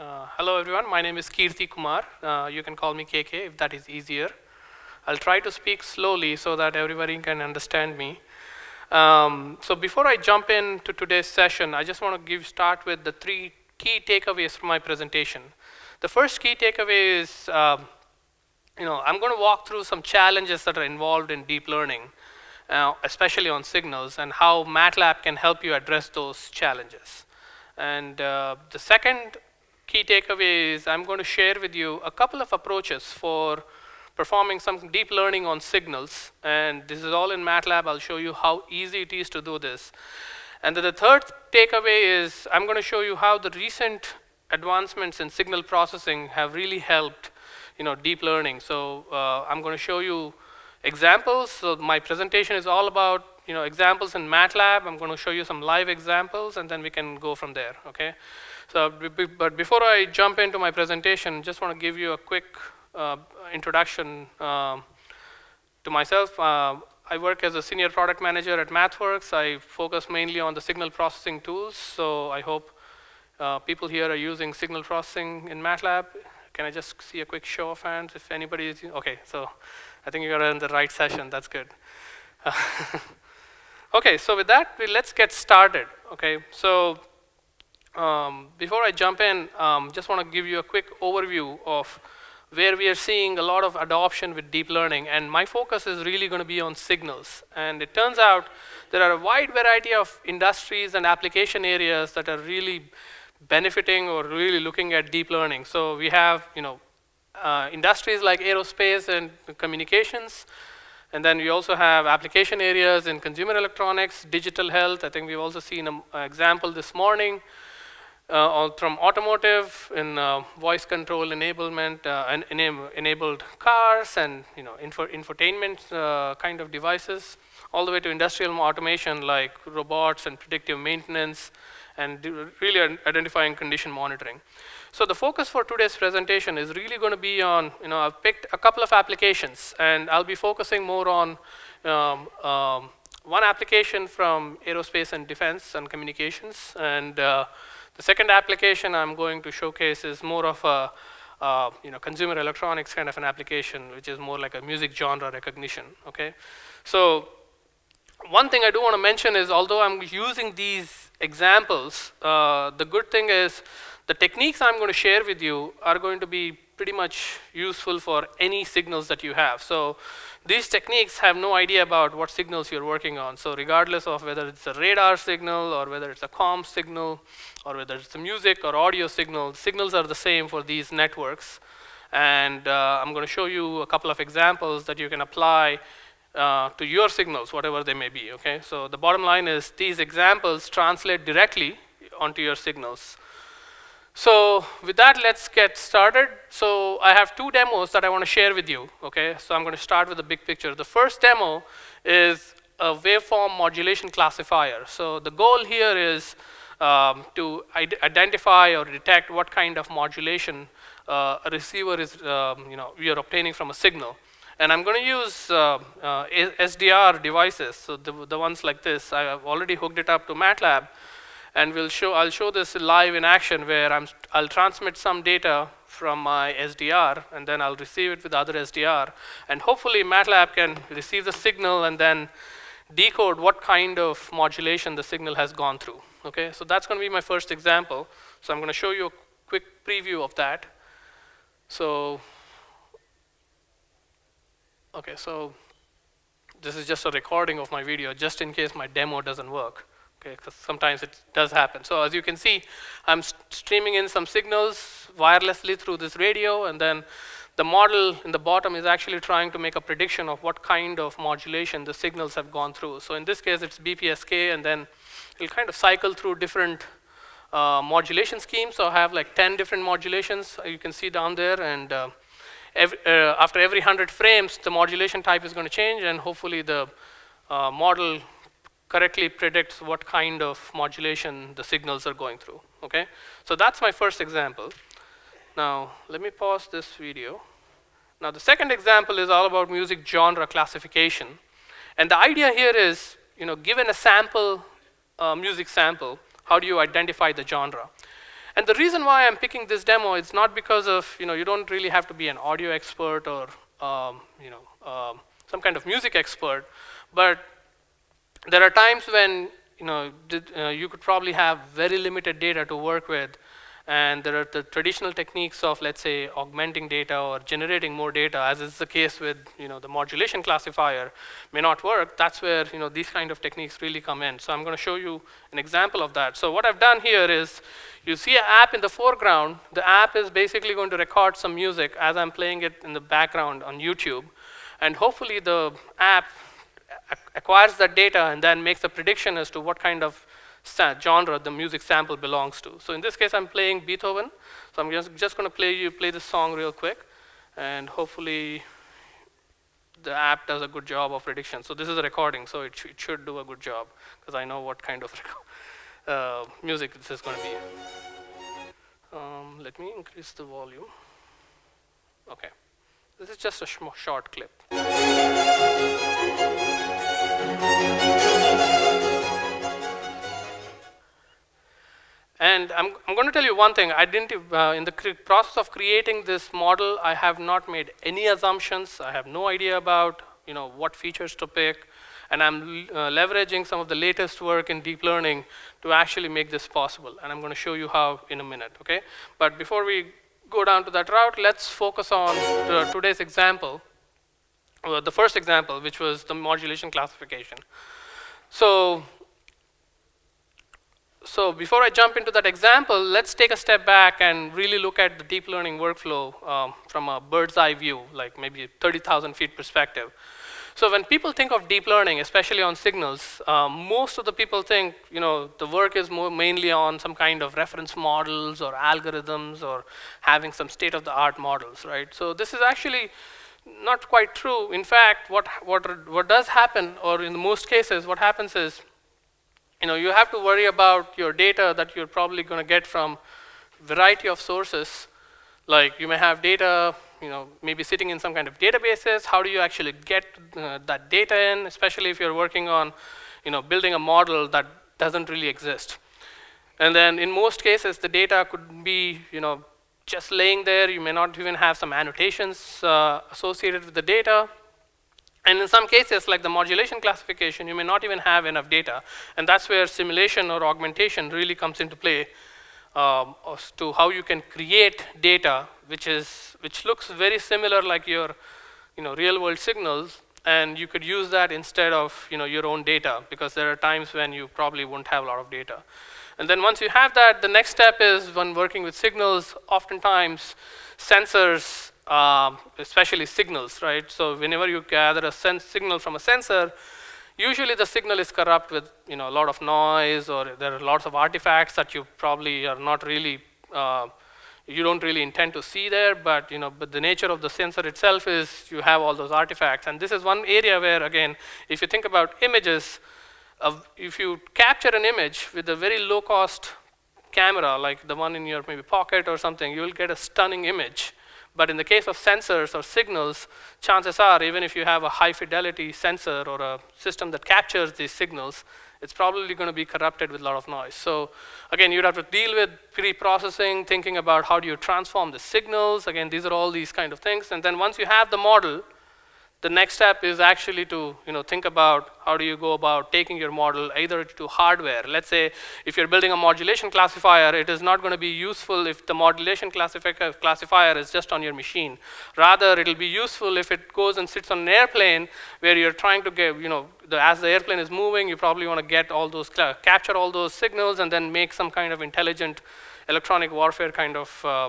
Uh, hello everyone, my name is Kirti Kumar. Uh, you can call me KK if that is easier. I'll try to speak slowly so that everybody can understand me. Um, so before I jump into today's session, I just want to give start with the three key takeaways from my presentation. The first key takeaway is, uh, you know, I'm going to walk through some challenges that are involved in deep learning, uh, especially on signals, and how MATLAB can help you address those challenges. And uh, the second key takeaway is I'm going to share with you a couple of approaches for performing some deep learning on signals. And this is all in MATLAB. I'll show you how easy it is to do this. And then the third takeaway is I'm going to show you how the recent advancements in signal processing have really helped you know, deep learning. So uh, I'm going to show you examples. So my presentation is all about you know, examples in MATLAB. I'm going to show you some live examples, and then we can go from there. Okay. So, but before I jump into my presentation, just want to give you a quick uh, introduction uh, to myself. Uh, I work as a senior product manager at MathWorks. I focus mainly on the signal processing tools. So I hope uh, people here are using signal processing in MATLAB. Can I just see a quick show of hands if anybody is? Okay, so I think you're in the right session. That's good. okay, so with that, let's get started. Okay, so um, before I jump in, um, just want to give you a quick overview of where we are seeing a lot of adoption with deep learning. And my focus is really going to be on signals. And it turns out there are a wide variety of industries and application areas that are really benefiting or really looking at deep learning. So we have, you know, uh, industries like aerospace and communications. And then we also have application areas in consumer electronics, digital health. I think we've also seen an example this morning uh, from automotive in uh, voice control enablement uh, and enabled cars and you know info infotainment uh, kind of devices all the way to industrial automation like robots and predictive maintenance and really identifying condition monitoring. So the focus for today's presentation is really going to be on, you know, I've picked a couple of applications and I'll be focusing more on um, um, one application from aerospace and defense and communications and uh, the second application I'm going to showcase is more of a uh, you know, consumer electronics kind of an application, which is more like a music genre recognition. Okay, so one thing I do want to mention is, although I'm using these examples, uh, the good thing is the techniques I'm going to share with you are going to be pretty much useful for any signals that you have. So these techniques have no idea about what signals you're working on. So regardless of whether it's a radar signal or whether it's a COM signal or whether it's a music or audio signal, signals are the same for these networks. And uh, I'm going to show you a couple of examples that you can apply uh, to your signals, whatever they may be. Okay, so the bottom line is these examples translate directly onto your signals. So with that, let's get started. So I have two demos that I want to share with you. Okay, so I'm going to start with the big picture. The first demo is a waveform modulation classifier. So the goal here is um, to identify or detect what kind of modulation uh, a receiver is, um, you know, we are obtaining from a signal. And I'm going to use uh, uh, SDR devices, so the, the ones like this. I have already hooked it up to MATLAB and we'll show, I'll show this live in action where I'm, I'll transmit some data from my SDR, and then I'll receive it with other SDR. And hopefully MATLAB can receive the signal and then decode what kind of modulation the signal has gone through. Okay, so that's going to be my first example. So I'm going to show you a quick preview of that. So, okay, so this is just a recording of my video, just in case my demo doesn't work okay, because sometimes it does happen. So as you can see, I'm st streaming in some signals wirelessly through this radio, and then the model in the bottom is actually trying to make a prediction of what kind of modulation the signals have gone through. So in this case, it's BPSK, and then it'll kind of cycle through different uh, modulation schemes. So I have like 10 different modulations you can see down there, and uh, every, uh, after every 100 frames, the modulation type is going to change, and hopefully the uh, model correctly predicts what kind of modulation the signals are going through. Okay, so that's my first example. Now let me pause this video. Now the second example is all about music genre classification, and the idea here is, you know, given a sample, uh, music sample, how do you identify the genre? And the reason why I'm picking this demo is not because of, you know, you don't really have to be an audio expert or, um, you know, um, some kind of music expert, but there are times when, you know, uh, you could probably have very limited data to work with and there are the traditional techniques of, let's say, augmenting data or generating more data, as is the case with you know, the modulation classifier, may not work. That's where you know, these kind of techniques really come in. So I'm going to show you an example of that. So what I've done here is you see an app in the foreground. The app is basically going to record some music as I'm playing it in the background on YouTube. And hopefully the app acquires that data and then makes a prediction as to what kind of genre the music sample belongs to. So in this case, I'm playing Beethoven. So I'm just, just going to play you play this song real quick, and hopefully the app does a good job of prediction. So this is a recording, so it, sh it should do a good job because I know what kind of uh, music this is going to be. Um, let me increase the volume. Okay, this is just a sh short clip. And I'm, I'm going to tell you one thing. I didn't, uh, in the process of creating this model, I have not made any assumptions. I have no idea about you know, what features to pick. And I'm uh, leveraging some of the latest work in deep learning to actually make this possible. And I'm going to show you how in a minute, okay? But before we go down to that route, let's focus on today's example, uh, the first example, which was the modulation classification. So so before I jump into that example, let's take a step back and really look at the deep learning workflow um, from a bird's eye view, like maybe 30,000 feet perspective. So when people think of deep learning, especially on signals, um, most of the people think, you know, the work is more mainly on some kind of reference models or algorithms or having some state-of-the-art models, right? So this is actually not quite true. In fact, what, what, what does happen, or in most cases, what happens is you know, you have to worry about your data that you're probably going to get from variety of sources. Like you may have data, you know, maybe sitting in some kind of databases. How do you actually get uh, that data in, especially if you're working on, you know, building a model that doesn't really exist. And then in most cases, the data could be, you know, just laying there. You may not even have some annotations uh, associated with the data. And in some cases, like the modulation classification, you may not even have enough data. And that's where simulation or augmentation really comes into play um, as to how you can create data which, is, which looks very similar like your you know, real world signals. And you could use that instead of you know, your own data because there are times when you probably won't have a lot of data. And then once you have that, the next step is when working with signals, oftentimes sensors um, especially signals, right? So whenever you gather a signal from a sensor, usually the signal is corrupt with you know, a lot of noise or there are lots of artifacts that you probably are not really, uh, you don't really intend to see there, but, you know, but the nature of the sensor itself is you have all those artifacts. And this is one area where, again, if you think about images, if you capture an image with a very low cost camera, like the one in your maybe pocket or something, you will get a stunning image. But in the case of sensors or signals, chances are, even if you have a high fidelity sensor or a system that captures these signals, it's probably going to be corrupted with a lot of noise. So again, you'd have to deal with pre-processing, thinking about how do you transform the signals. Again, these are all these kind of things. And then once you have the model, the next step is actually to you know, think about how do you go about taking your model either to hardware. Let's say if you're building a modulation classifier, it is not going to be useful if the modulation classifier is just on your machine. Rather, it'll be useful if it goes and sits on an airplane where you're trying to get, you know, the, as the airplane is moving, you probably want to get all those, capture all those signals and then make some kind of intelligent electronic warfare kind of uh,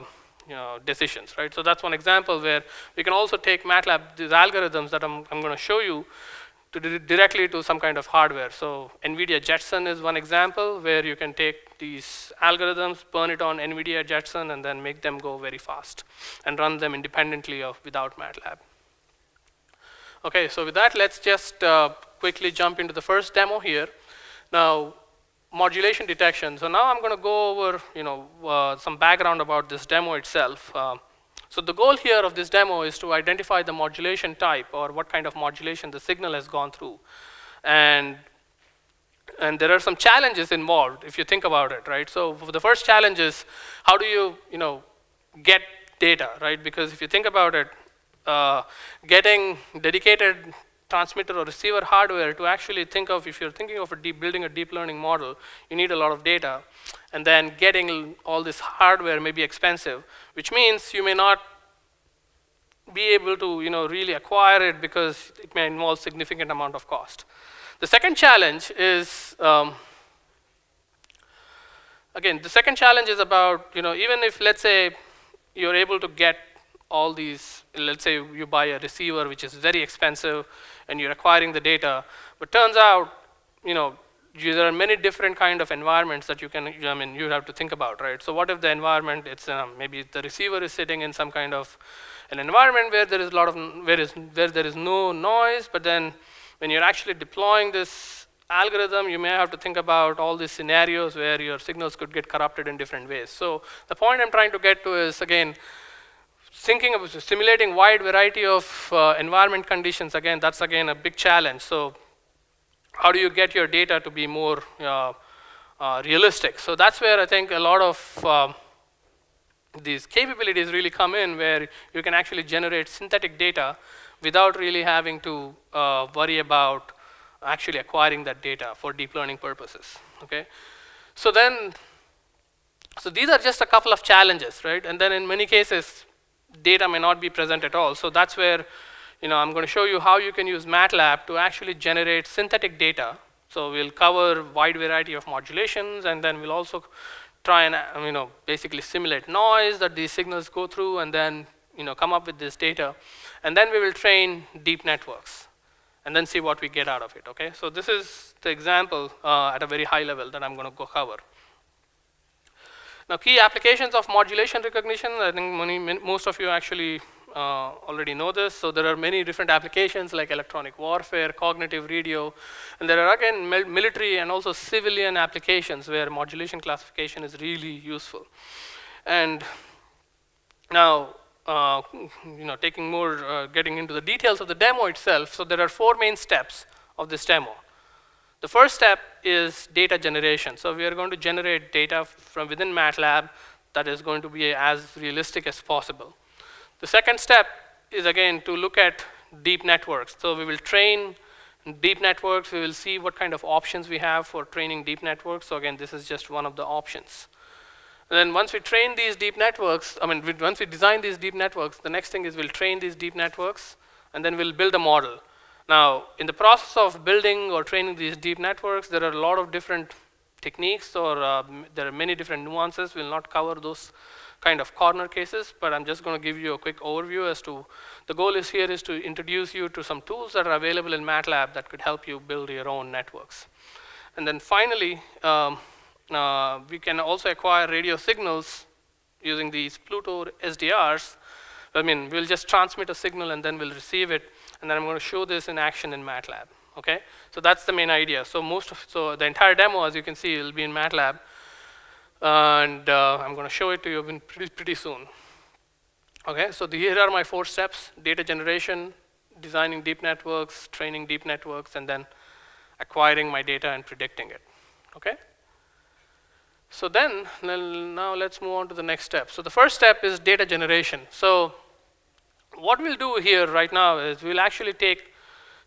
you know, decisions, right? So that's one example where we can also take MATLAB, these algorithms that I'm, I'm going to show you, to directly to some kind of hardware. So NVIDIA Jetson is one example where you can take these algorithms, burn it on NVIDIA Jetson, and then make them go very fast and run them independently of without MATLAB. Okay, so with that, let's just uh, quickly jump into the first demo here. Now, modulation detection. So now I'm going to go over you know, uh, some background about this demo itself. Uh, so the goal here of this demo is to identify the modulation type or what kind of modulation the signal has gone through. And And there are some challenges involved if you think about it, right? So the first challenge is how do you, you know, get data, right? Because if you think about it, uh, getting dedicated transmitter or receiver hardware to actually think of, if you're thinking of a deep, building a deep learning model, you need a lot of data. And then getting all this hardware may be expensive, which means you may not be able to you know, really acquire it because it may involve significant amount of cost. The second challenge is, um, again, the second challenge is about, you know, even if let's say you're able to get all these, let's say you buy a receiver which is very expensive and you're acquiring the data, but turns out, you know, there are many different kind of environments that you can, I mean, you have to think about, right? So what if the environment, it's um, maybe the receiver is sitting in some kind of an environment where there is a lot of, where, is, where there is no noise, but then when you're actually deploying this algorithm, you may have to think about all these scenarios where your signals could get corrupted in different ways. So the point I'm trying to get to is, again, thinking of simulating wide variety of uh, environment conditions, again, that's again a big challenge. So how do you get your data to be more uh, uh, realistic? So that's where I think a lot of um, these capabilities really come in where you can actually generate synthetic data without really having to uh, worry about actually acquiring that data for deep learning purposes, okay? So then, so these are just a couple of challenges, right? And then in many cases, data may not be present at all. So that's where, you know, I'm going to show you how you can use MATLAB to actually generate synthetic data. So we'll cover wide variety of modulations, and then we'll also try and, you know, basically simulate noise that these signals go through, and then, you know, come up with this data. And then we will train deep networks and then see what we get out of it, okay? So this is the example uh, at a very high level that I'm going to go cover. Now, key applications of modulation recognition, I think many, most of you actually uh, already know this. So there are many different applications like electronic warfare, cognitive radio, and there are again military and also civilian applications where modulation classification is really useful. And now, uh, you know, taking more, uh, getting into the details of the demo itself, so there are four main steps of this demo. The first step is data generation. So we are going to generate data from within MATLAB that is going to be as realistic as possible. The second step is again to look at deep networks. So we will train deep networks. We will see what kind of options we have for training deep networks. So again, this is just one of the options. And then once we train these deep networks, I mean, once we design these deep networks, the next thing is we'll train these deep networks, and then we'll build a model. Now, in the process of building or training these deep networks, there are a lot of different techniques, or uh, there are many different nuances. We'll not cover those kind of corner cases, but I'm just going to give you a quick overview as to the goal is here is to introduce you to some tools that are available in MATLAB that could help you build your own networks. And then finally, um, uh, we can also acquire radio signals using these Pluto SDRs. I mean, we'll just transmit a signal and then we'll receive it, and then I'm going to show this in action in MATLAB. Okay, so that's the main idea. So most of, so the entire demo, as you can see, will be in MATLAB, and uh, I'm going to show it to you pretty pretty soon. Okay, so the, here are my four steps: data generation, designing deep networks, training deep networks, and then acquiring my data and predicting it. Okay. So then, now let's move on to the next step. So the first step is data generation. So what we'll do here right now is we'll actually take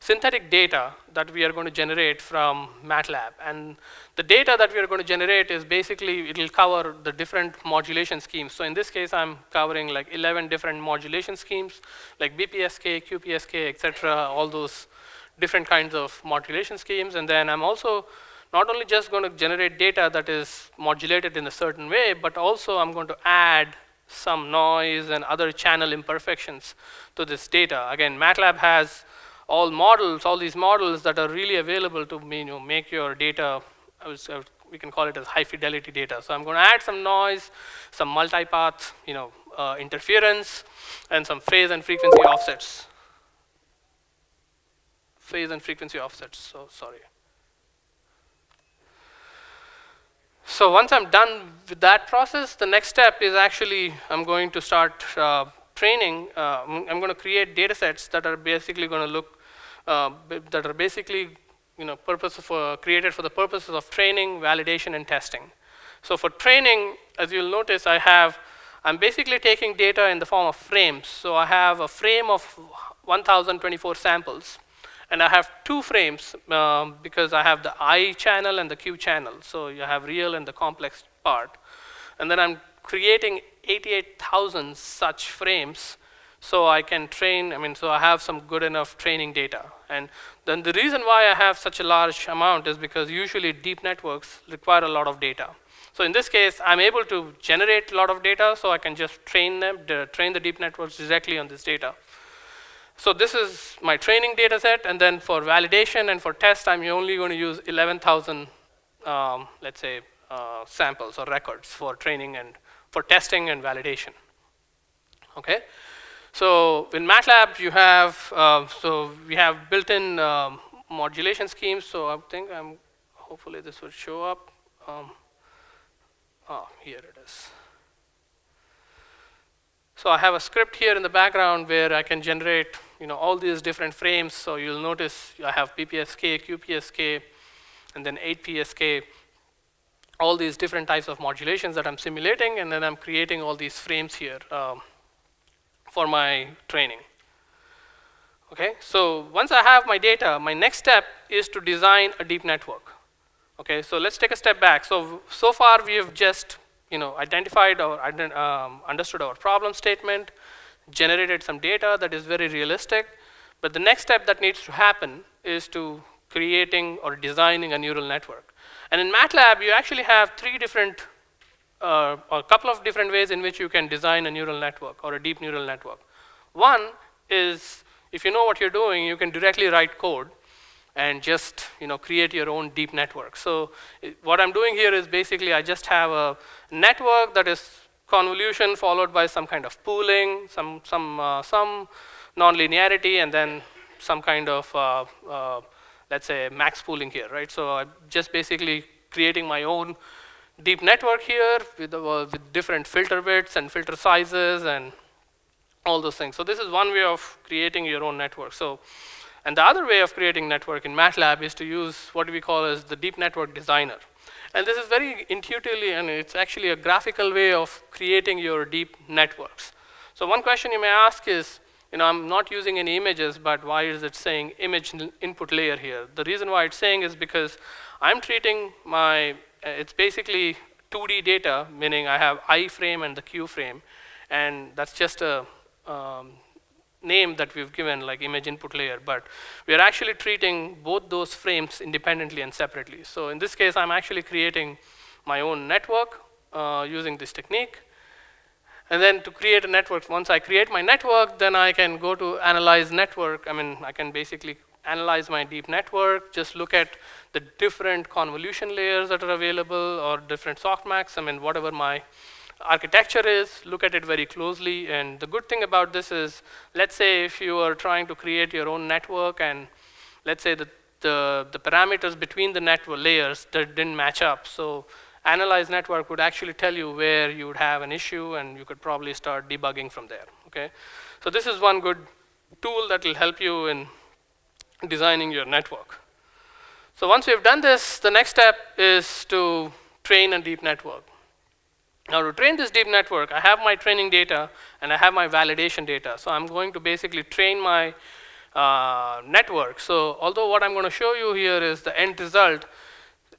synthetic data that we are going to generate from MATLAB. And the data that we are going to generate is basically, it'll cover the different modulation schemes. So in this case, I'm covering like 11 different modulation schemes, like BPSK, QPSK, et cetera, all those different kinds of modulation schemes. And then I'm also not only just going to generate data that is modulated in a certain way, but also I'm going to add some noise and other channel imperfections to this data. Again, MATLAB has all models, all these models that are really available to you know, make your data, we can call it as high fidelity data. So I'm going to add some noise, some multipath you know, uh, interference, and some phase and frequency offsets. Phase and frequency offsets, so sorry. So once I'm done with that process, the next step is actually I'm going to start uh, training. Uh, I'm going to create data sets that are basically going to look, uh, that are basically you know, purpose for, created for the purposes of training, validation, and testing. So for training, as you'll notice, I have, I'm basically taking data in the form of frames. So I have a frame of 1,024 samples. And I have two frames um, because I have the I channel and the Q channel. So you have real and the complex part. And then I'm creating 88,000 such frames so I can train, I mean, so I have some good enough training data. And then the reason why I have such a large amount is because usually deep networks require a lot of data. So in this case, I'm able to generate a lot of data, so I can just train them, train the deep networks directly on this data. So this is my training data set, and then for validation and for test, I'm only going to use 11,000, um, let's say, uh, samples or records for training and for testing and validation. Okay. So in MATLAB, you have, uh, so we have built-in um, modulation schemes. So I think I'm, hopefully this will show up. Um, oh, here it is. So I have a script here in the background where I can generate, you know, all these different frames. So you'll notice I have BPSK, QPSK, and then 8PSK, all these different types of modulations that I'm simulating, and then I'm creating all these frames here. Um, for my training. Okay, so once I have my data, my next step is to design a deep network. Okay, so let's take a step back. So, so far we have just you know, identified or um, understood our problem statement, generated some data that is very realistic, but the next step that needs to happen is to creating or designing a neural network. And in MATLAB, you actually have three different uh, a couple of different ways in which you can design a neural network or a deep neural network. One is if you know what you're doing, you can directly write code and just you know create your own deep network. So what I'm doing here is basically I just have a network that is convolution followed by some kind of pooling, some some uh, some nonlinearity, and then some kind of uh, uh, let's say max pooling here, right? So I'm just basically creating my own deep network here with, uh, with different filter bits and filter sizes and all those things. So this is one way of creating your own network. So, and the other way of creating network in MATLAB is to use what we call as the deep network designer. And this is very intuitively, and it's actually a graphical way of creating your deep networks. So one question you may ask is, you know, I'm not using any images, but why is it saying image input layer here? The reason why it's saying is because I'm treating my uh, it's basically 2D data, meaning I have I frame and the Q frame, and that's just a um, name that we've given, like image input layer, but we are actually treating both those frames independently and separately. So in this case, I'm actually creating my own network uh, using this technique. And then to create a network, once I create my network, then I can go to analyze network. I mean, I can basically analyze my deep network, just look at the different convolution layers that are available or different softmax, I mean, whatever my architecture is, look at it very closely. And the good thing about this is, let's say if you are trying to create your own network and let's say that the, the parameters between the network layers that didn't match up. So analyze network would actually tell you where you would have an issue and you could probably start debugging from there, okay? So this is one good tool that will help you in designing your network. So once we've done this, the next step is to train a deep network. Now to train this deep network, I have my training data and I have my validation data. So I'm going to basically train my uh, network. So although what I'm going to show you here is the end result,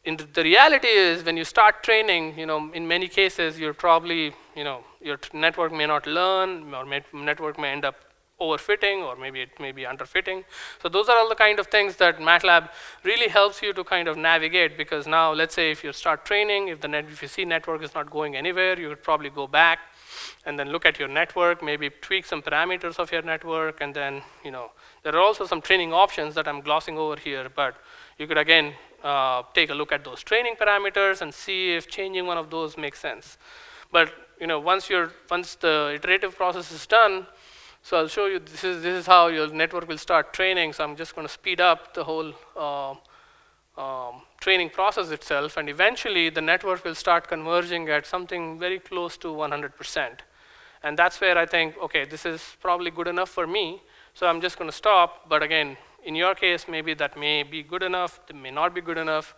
in the, the reality is when you start training, you know, in many cases you're probably, you know, your network may not learn or may, network may end up overfitting or maybe it may be underfitting. So those are all the kind of things that MATLAB really helps you to kind of navigate because now let's say if you start training, if, the net, if you see network is not going anywhere, you would probably go back and then look at your network, maybe tweak some parameters of your network and then, you know, there are also some training options that I'm glossing over here, but you could again uh, take a look at those training parameters and see if changing one of those makes sense. But you know, once, you're, once the iterative process is done, so I'll show you, this is, this is how your network will start training. So I'm just going to speed up the whole uh, um, training process itself. And eventually, the network will start converging at something very close to 100%. And that's where I think, OK, this is probably good enough for me. So I'm just going to stop. But again, in your case, maybe that may be good enough, it may not be good enough.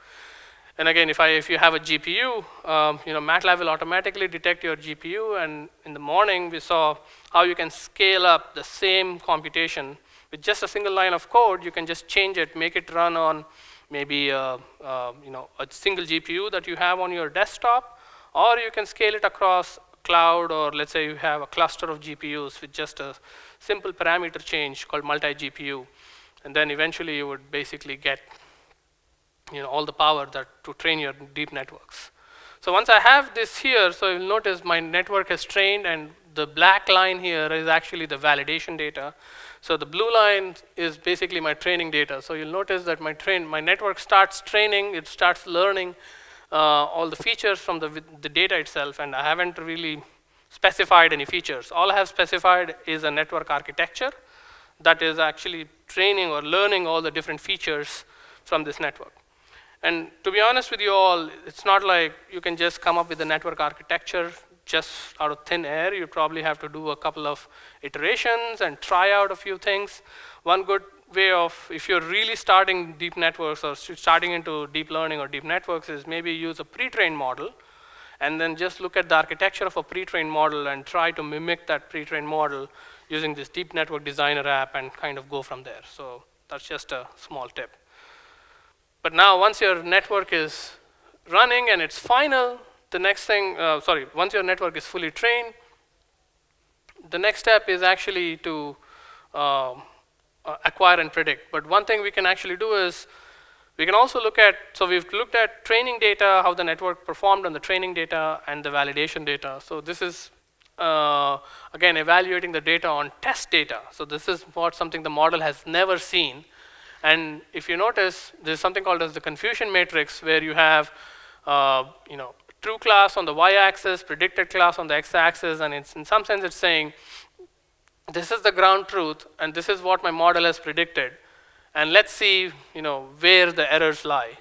And again, if, I, if you have a GPU, um, you know, MATLAB will automatically detect your GPU. And in the morning, we saw how you can scale up the same computation with just a single line of code. You can just change it, make it run on maybe a, a, you know, a single GPU that you have on your desktop, or you can scale it across cloud, or let's say you have a cluster of GPUs with just a simple parameter change called multi-GPU. And then eventually you would basically get you know, all the power that to train your deep networks. So once I have this here, so you'll notice my network has trained and the black line here is actually the validation data. So the blue line is basically my training data. So you'll notice that my train, my network starts training, it starts learning uh, all the features from the, the data itself, and I haven't really specified any features. All I have specified is a network architecture that is actually training or learning all the different features from this network. And to be honest with you all, it's not like you can just come up with a network architecture just out of thin air. You probably have to do a couple of iterations and try out a few things. One good way of, if you're really starting deep networks or starting into deep learning or deep networks is maybe use a pre-trained model and then just look at the architecture of a pre-trained model and try to mimic that pre-trained model using this deep network designer app and kind of go from there. So that's just a small tip. But now once your network is running and it's final, the next thing, uh, sorry, once your network is fully trained, the next step is actually to uh, uh, acquire and predict. But one thing we can actually do is we can also look at, so we've looked at training data, how the network performed on the training data and the validation data. So this is, uh, again, evaluating the data on test data. So this is what something the model has never seen. And if you notice, there's something called as the confusion matrix where you have, uh, you know, true class on the y-axis, predicted class on the x-axis, and it's, in some sense it's saying, this is the ground truth, and this is what my model has predicted, and let's see, you know, where the errors lie.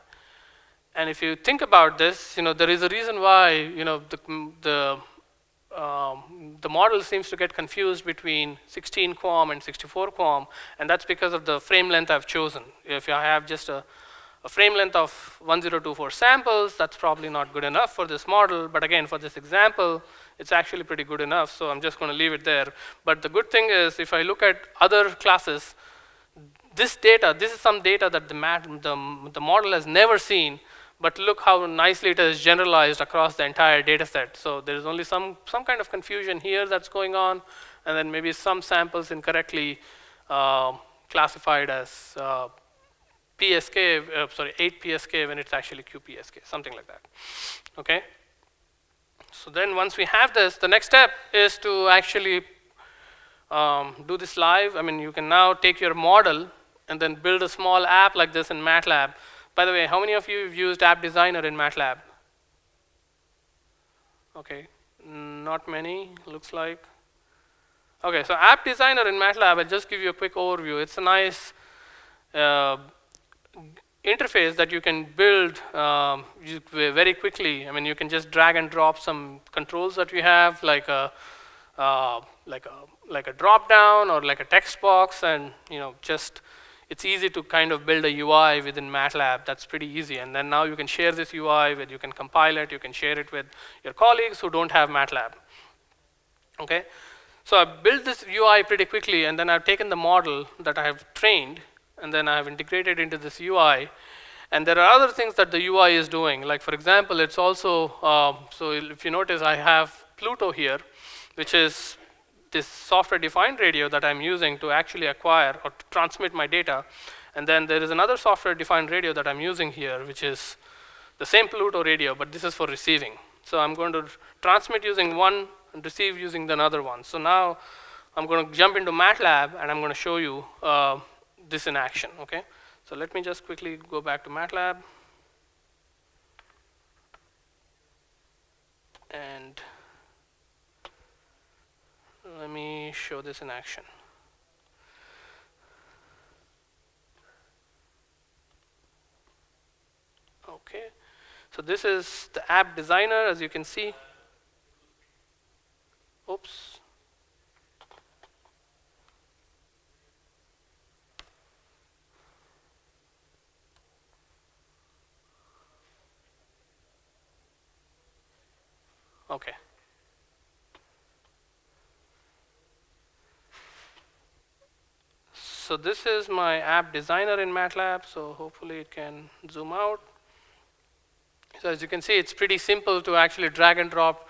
And if you think about this, you know, there is a reason why, you know, the, the um, the model seems to get confused between 16 QAM and 64 QAM, and that's because of the frame length I've chosen. If I have just a, a, frame length of 1024 samples, that's probably not good enough for this model, but again, for this example, it's actually pretty good enough, so I'm just going to leave it there. But the good thing is, if I look at other classes, this data, this is some data that the, the, the model has never seen, but look how nicely it is generalized across the entire data set. So there's only some, some kind of confusion here that's going on, and then maybe some samples incorrectly uh, classified as uh, PSK, uh, sorry, 8 PSK when it's actually QPSK, something like that. Okay? So then once we have this, the next step is to actually um, do this live. I mean, you can now take your model and then build a small app like this in MATLAB by the way, how many of you have used App Designer in MATLAB? Okay, not many, looks like. Okay, so App Designer in MATLAB, I'll just give you a quick overview. It's a nice uh, interface that you can build um, very quickly. I mean, you can just drag and drop some controls that we have, like a uh, like a like a drop down or like a text box, and you know just it's easy to kind of build a UI within MATLAB. That's pretty easy. And then now you can share this UI with, you can compile it, you can share it with your colleagues who don't have MATLAB. Okay? So I built this UI pretty quickly, and then I've taken the model that I have trained, and then I have integrated into this UI. And there are other things that the UI is doing. Like for example, it's also, uh, so if you notice, I have Pluto here, which is this software-defined radio that I'm using to actually acquire or to transmit my data. And then there is another software-defined radio that I'm using here, which is the same Pluto radio, but this is for receiving. So I'm going to transmit using one and receive using the other one. So now I'm going to jump into MATLAB, and I'm going to show you uh, this in action. Okay. So let me just quickly go back to MATLAB. And let me show this in action. Okay, so this is the app designer, as you can see. Oops. Okay. So this is my app designer in MATLAB, so hopefully it can zoom out. So as you can see, it's pretty simple to actually drag and drop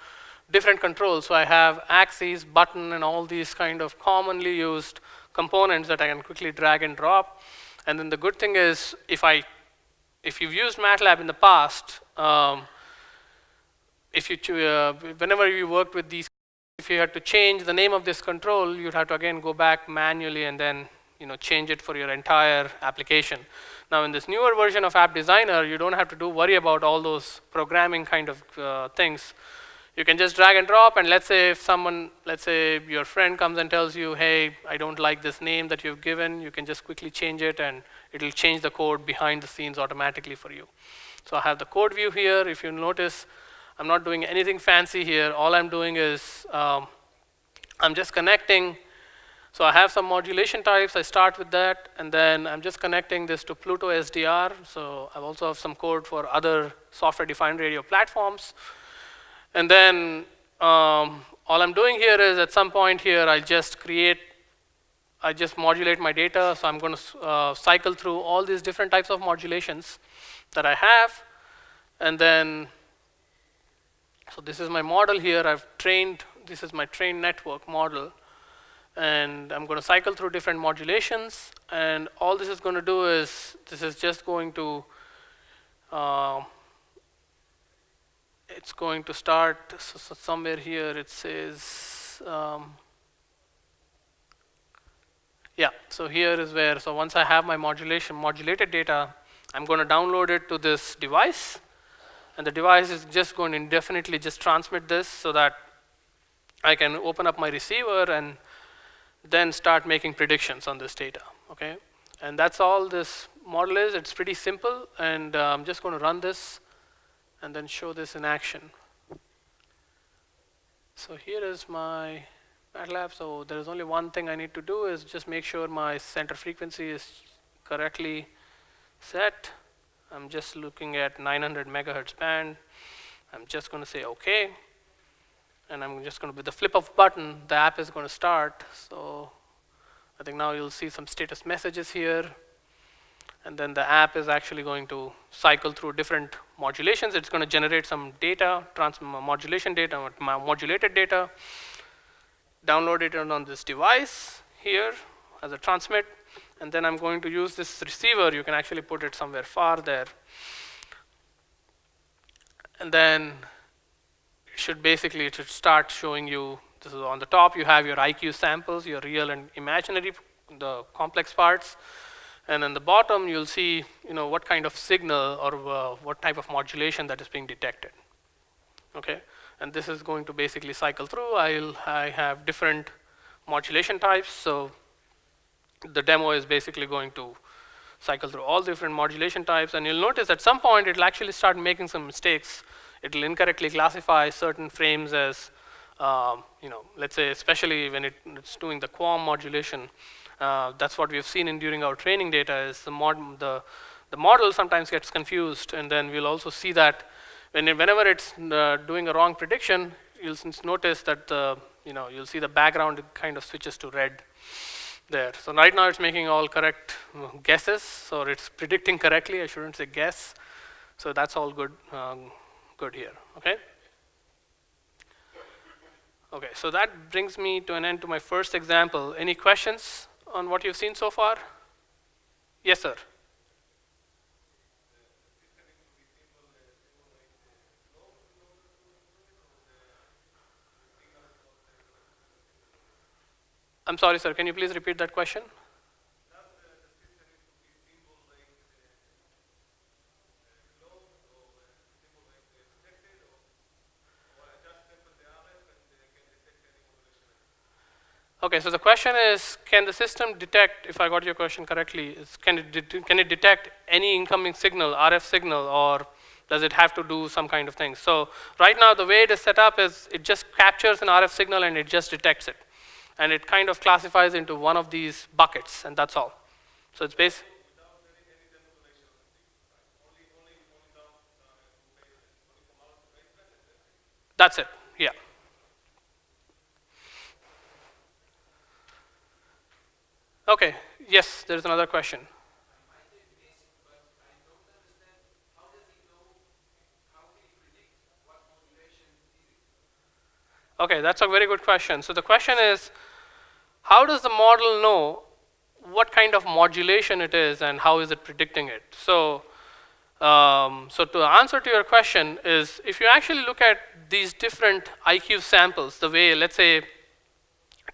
different controls. So I have axes, button, and all these kind of commonly used components that I can quickly drag and drop. And then the good thing is, if I, if you've used MATLAB in the past, um, if you, uh, whenever you worked with these, if you had to change the name of this control, you'd have to again go back manually and then you know, change it for your entire application. Now in this newer version of App Designer, you don't have to do worry about all those programming kind of uh, things. You can just drag and drop, and let's say if someone, let's say your friend comes and tells you, hey, I don't like this name that you've given, you can just quickly change it, and it'll change the code behind the scenes automatically for you. So I have the code view here. If you notice, I'm not doing anything fancy here. All I'm doing is um, I'm just connecting so I have some modulation types. I start with that, and then I'm just connecting this to Pluto SDR. So I also have some code for other software-defined radio platforms. And then um, all I'm doing here is at some point here, I just create, I just modulate my data. So I'm going to uh, cycle through all these different types of modulations that I have. And then, so this is my model here. I've trained, this is my trained network model. And I'm going to cycle through different modulations. And all this is going to do is this is just going to uh, it's going to start so, so somewhere here it says um, yeah so here is where so once I have my modulation modulated data I'm going to download it to this device and the device is just going to indefinitely just transmit this so that I can open up my receiver and then start making predictions on this data, okay? And that's all this model is. It's pretty simple, and uh, I'm just going to run this and then show this in action. So here is my MATLAB. So there is only one thing I need to do is just make sure my center frequency is correctly set. I'm just looking at 900 megahertz band. I'm just going to say OK and I'm just going to, with the flip of button, the app is going to start. So I think now you'll see some status messages here. And then the app is actually going to cycle through different modulations. It's going to generate some data, trans modulation data, modulated data, download it on this device here as a transmit. And then I'm going to use this receiver. You can actually put it somewhere far there. And then it should basically it should start showing you this is on the top you have your IQ samples, your real and imaginary, the complex parts. And on the bottom you'll see you know what kind of signal or uh, what type of modulation that is being detected. Okay, and this is going to basically cycle through. I'll I have different modulation types. So the demo is basically going to cycle through all different modulation types, and you'll notice at some point it'll actually start making some mistakes it will incorrectly classify certain frames as, um, you know, let's say especially when it, it's doing the QAM modulation. Uh, that's what we've seen in during our training data is the, mod, the, the model sometimes gets confused and then we'll also see that when it, whenever it's uh, doing a wrong prediction, you'll notice that the, you know, you'll see the background kind of switches to red there. So right now it's making all correct guesses, so it's predicting correctly, I shouldn't say guess. So that's all good. Um, good here, okay? Okay, so that brings me to an end to my first example. Any questions on what you've seen so far? Yes, sir. I'm sorry, sir. Can you please repeat that question? Okay, so the question is, can the system detect, if I got your question correctly, is can, it can it detect any incoming signal, RF signal, or does it have to do some kind of thing? So right now, the way it is set up is it just captures an RF signal and it just detects it. And it kind of classifies into one of these buckets, and that's all. So it's based. That's it. yeah. Okay, yes, there's another question. Okay, that's a very good question. So the question is, how does the model know what kind of modulation it is and how is it predicting it? So, um, so to answer to your question is, if you actually look at these different IQ samples, the way, let's say,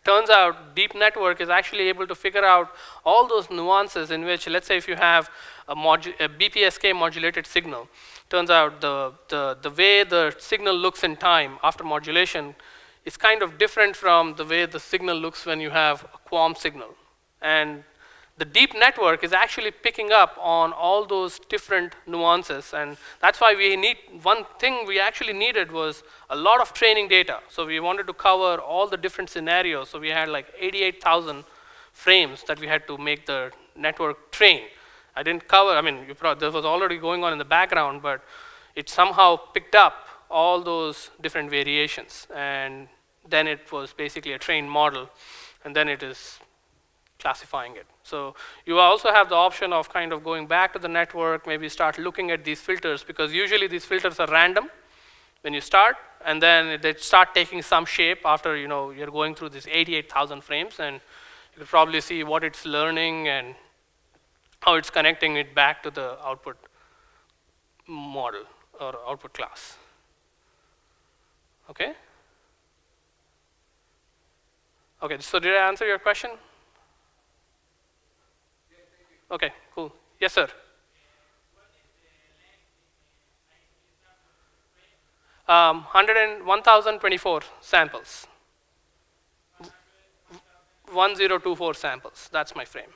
turns out deep network is actually able to figure out all those nuances in which, let's say if you have a, a BPSK modulated signal, turns out the, the, the way the signal looks in time after modulation is kind of different from the way the signal looks when you have a QAM signal. And the deep network is actually picking up on all those different nuances. And that's why we need, one thing we actually needed was a lot of training data. So we wanted to cover all the different scenarios. So we had like 88,000 frames that we had to make the network train. I didn't cover, I mean, this was already going on in the background, but it somehow picked up all those different variations. And then it was basically a trained model. And then it is classifying it. So you also have the option of kind of going back to the network, maybe start looking at these filters, because usually these filters are random when you start, and then they start taking some shape after you know, you're going through these 88,000 frames, and you can probably see what it's learning and how it's connecting it back to the output model or output class. Okay? Okay, so did I answer your question? Okay, cool. Yes, sir. Um, 1,024 samples. 1024 samples. That's my frame.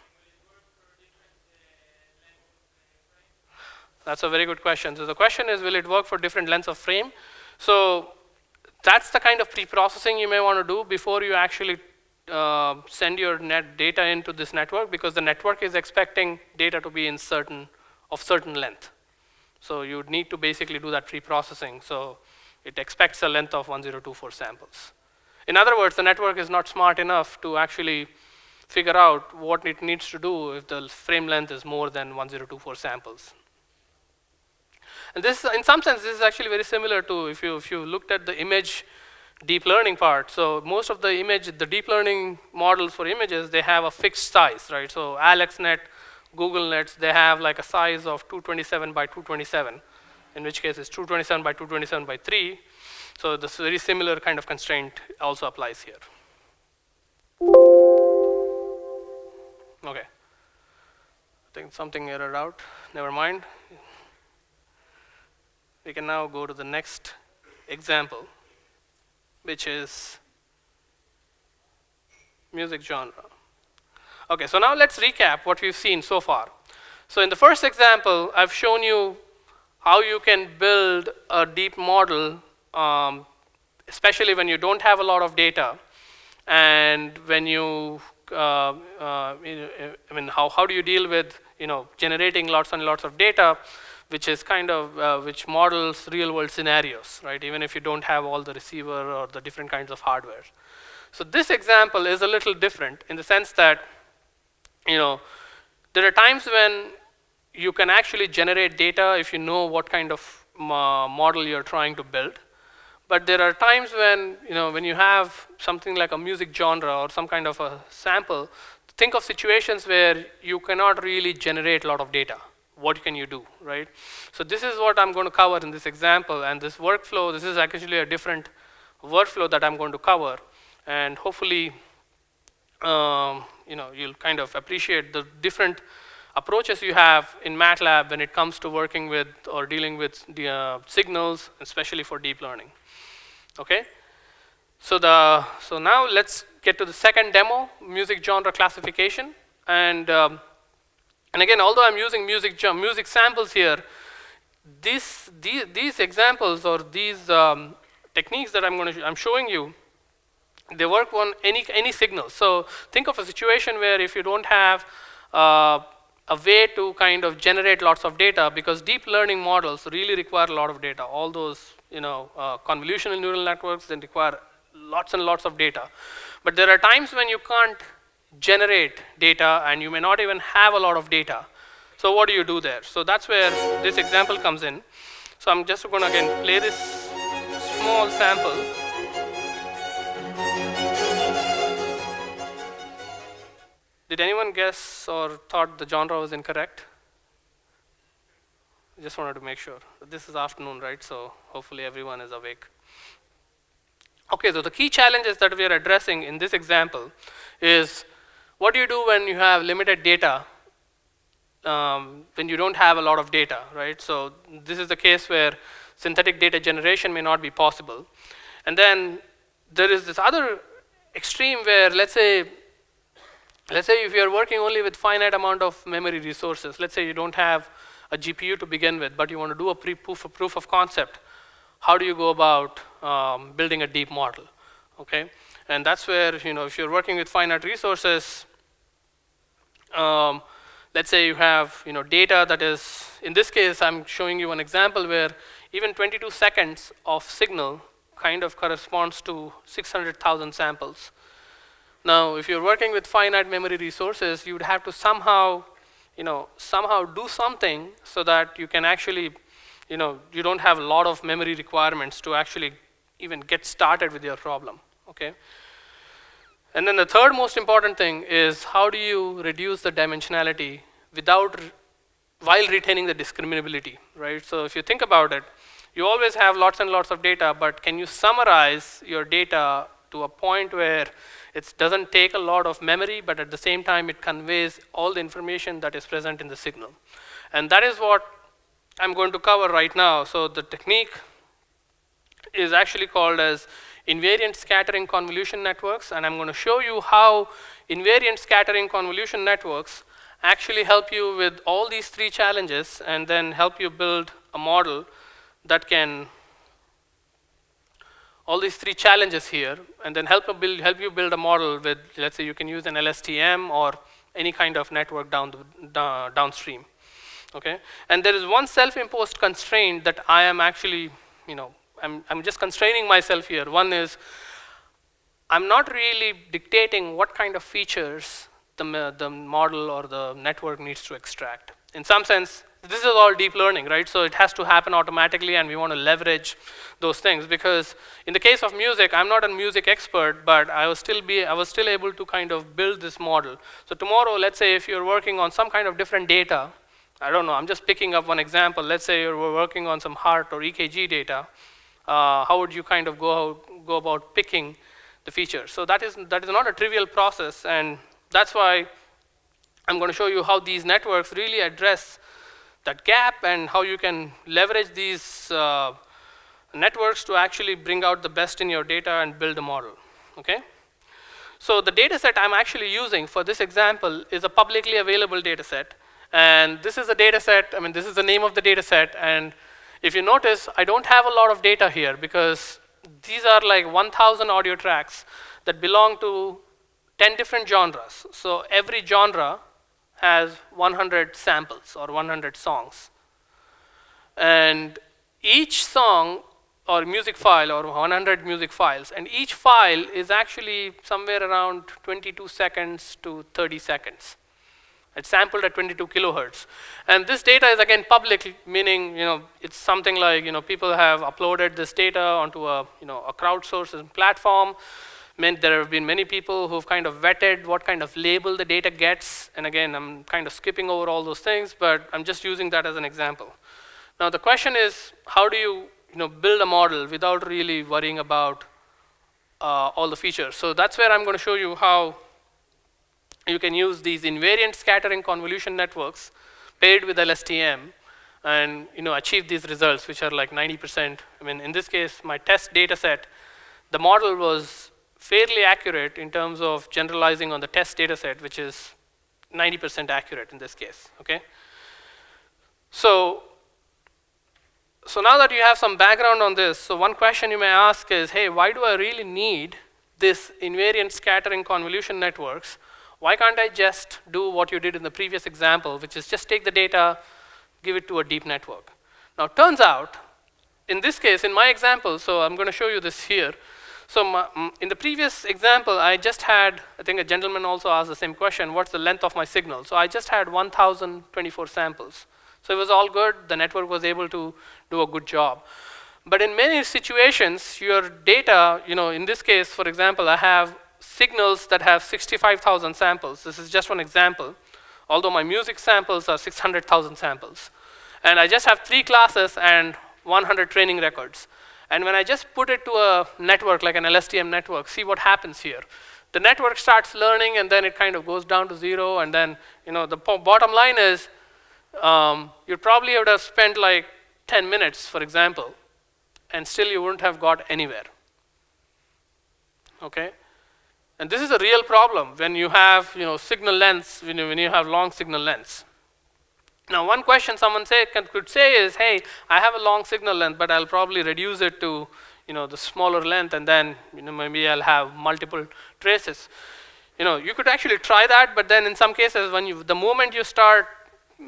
That's a very good question. So the question is, will it work for different lengths of frame? So that's the kind of pre-processing you may want to do before you actually uh, send your net data into this network because the network is expecting data to be in certain of certain length. So you need to basically do that pre-processing. So it expects a length of 1024 samples. In other words, the network is not smart enough to actually figure out what it needs to do if the frame length is more than 1024 samples. And this, in some sense, this is actually very similar to if you, if you looked at the image deep learning part. So most of the image, the deep learning models for images, they have a fixed size, right? So AlexNet, GoogLeNets, they have like a size of 227 by 227, in which case it's 227 by 227 by 3. So this very similar kind of constraint also applies here. Okay. I think something errored out. Never mind. We can now go to the next example which is music genre. Okay, so now let's recap what we've seen so far. So in the first example, I've shown you how you can build a deep model, um, especially when you don't have a lot of data, and when you, uh, uh, I mean, how, how do you deal with, you know, generating lots and lots of data, which is kind of, uh, which models real world scenarios, right? Even if you don't have all the receiver or the different kinds of hardware. So this example is a little different in the sense that, you know, there are times when you can actually generate data if you know what kind of uh, model you're trying to build. But there are times when, you know, when you have something like a music genre or some kind of a sample, think of situations where you cannot really generate a lot of data what can you do, right? So this is what I'm going to cover in this example, and this workflow, this is actually a different workflow that I'm going to cover, and hopefully, um, you know, you'll kind of appreciate the different approaches you have in MATLAB when it comes to working with or dealing with the uh, signals, especially for deep learning. Okay? So the so now let's get to the second demo, music genre classification, and um, and again, although I'm using music, music samples here, these, these, these examples or these um, techniques that I'm, to I'm showing you, they work on any, any signal. So think of a situation where if you don't have uh, a way to kind of generate lots of data, because deep learning models really require a lot of data, all those you know, uh, convolutional neural networks, they require lots and lots of data. But there are times when you can't generate data and you may not even have a lot of data. So what do you do there? So that's where this example comes in. So I'm just going to again play this small sample. Did anyone guess or thought the genre was incorrect? Just wanted to make sure. This is afternoon, right? So hopefully everyone is awake. Okay, so the key challenges that we are addressing in this example is what do you do when you have limited data, um, when you don't have a lot of data, right? So this is the case where synthetic data generation may not be possible. And then there is this other extreme where let's say let's say if you're working only with finite amount of memory resources, let's say you don't have a GPU to begin with, but you want to do a proof, a proof of concept, how do you go about um, building a deep model, okay? And that's where, you know, if you're working with finite resources, um, let's say you have, you know, data that is, in this case, I'm showing you an example where even 22 seconds of signal kind of corresponds to 600,000 samples. Now, if you're working with finite memory resources, you would have to somehow, you know, somehow do something so that you can actually, you know, you don't have a lot of memory requirements to actually even get started with your problem okay? And then the third most important thing is how do you reduce the dimensionality without, while retaining the discriminability, right? So if you think about it, you always have lots and lots of data, but can you summarize your data to a point where it doesn't take a lot of memory, but at the same time it conveys all the information that is present in the signal. And that is what I'm going to cover right now. So the technique is actually called as invariant scattering convolution networks, and I'm going to show you how invariant scattering convolution networks actually help you with all these three challenges and then help you build a model that can all these three challenges here and then help, build, help you build a model with, let's say you can use an LSTM or any kind of network down the, downstream. Okay? And there is one self-imposed constraint that I am actually, you know, I'm, I'm just constraining myself here. One is, I'm not really dictating what kind of features the, uh, the model or the network needs to extract. In some sense, this is all deep learning, right? So it has to happen automatically and we want to leverage those things because in the case of music, I'm not a music expert, but I was still be I was still able to kind of build this model. So tomorrow, let's say if you're working on some kind of different data, I don't know, I'm just picking up one example. Let's say you're working on some heart or EKG data uh, how would you kind of go, go about picking the features? So that is, that is not a trivial process, and that's why I'm going to show you how these networks really address that gap and how you can leverage these uh, networks to actually bring out the best in your data and build a model, okay? So the data set I'm actually using for this example is a publicly available data set. And this is a data set, I mean, this is the name of the data set, and if you notice, I don't have a lot of data here because these are like 1,000 audio tracks that belong to 10 different genres. So every genre has 100 samples or 100 songs. And each song or music file or 100 music files, and each file is actually somewhere around 22 seconds to 30 seconds. It's sampled at 22 kilohertz. And this data is again public, meaning you know it's something like you know people have uploaded this data onto a you know a crowdsourced platform. Meant there have been many people who've kind of vetted what kind of label the data gets. And again, I'm kind of skipping over all those things, but I'm just using that as an example. Now the question is, how do you you know build a model without really worrying about uh, all the features? So that's where I'm going to show you how you can use these invariant scattering convolution networks paired with LSTM and you know, achieve these results, which are like 90%. I mean, in this case, my test data set, the model was fairly accurate in terms of generalizing on the test data set, which is 90% accurate in this case, okay? So, so now that you have some background on this, so one question you may ask is, hey, why do I really need this invariant scattering convolution networks why can't I just do what you did in the previous example, which is just take the data, give it to a deep network? Now, turns out in this case, in my example, so I'm going to show you this here. So my, in the previous example, I just had, I think a gentleman also asked the same question, what's the length of my signal? So I just had 1,024 samples. So it was all good. The network was able to do a good job. But in many situations, your data, you know, in this case, for example, I have signals that have 65,000 samples. This is just one example, although my music samples are 600,000 samples. And I just have three classes and 100 training records. And when I just put it to a network, like an LSTM network, see what happens here. The network starts learning, and then it kind of goes down to zero, and then, you know, the bottom line is um, you probably would have spent like 10 minutes, for example, and still you wouldn't have got anywhere. Okay? And this is a real problem when you have you know, signal lengths, when you, when you have long signal lengths. Now, one question someone say, can, could say is, hey, I have a long signal length, but I'll probably reduce it to you know, the smaller length, and then you know, maybe I'll have multiple traces. You know, you could actually try that, but then in some cases, when you, the moment you start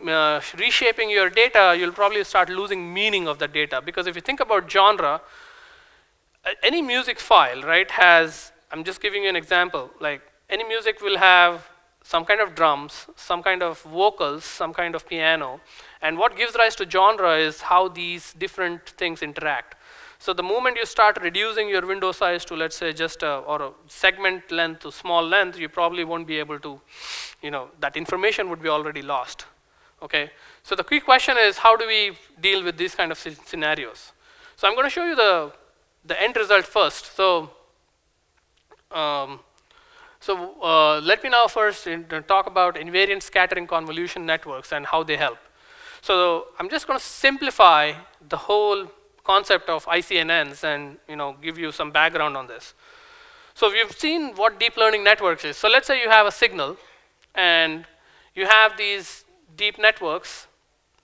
uh, reshaping your data, you'll probably start losing meaning of the data. Because if you think about genre, any music file, right, has, I'm just giving you an example, like any music will have some kind of drums, some kind of vocals, some kind of piano. And what gives rise to genre is how these different things interact. So the moment you start reducing your window size to, let's say, just a, or a segment length to small length, you probably won't be able to, you know, that information would be already lost. Okay, so the key question is how do we deal with these kind of scenarios? So I'm going to show you the, the end result first. So, um, so uh, let me now first talk about invariant scattering convolution networks and how they help. So I'm just going to simplify the whole concept of ICNNs and you know give you some background on this. So we've seen what deep learning networks is. So let's say you have a signal and you have these deep networks,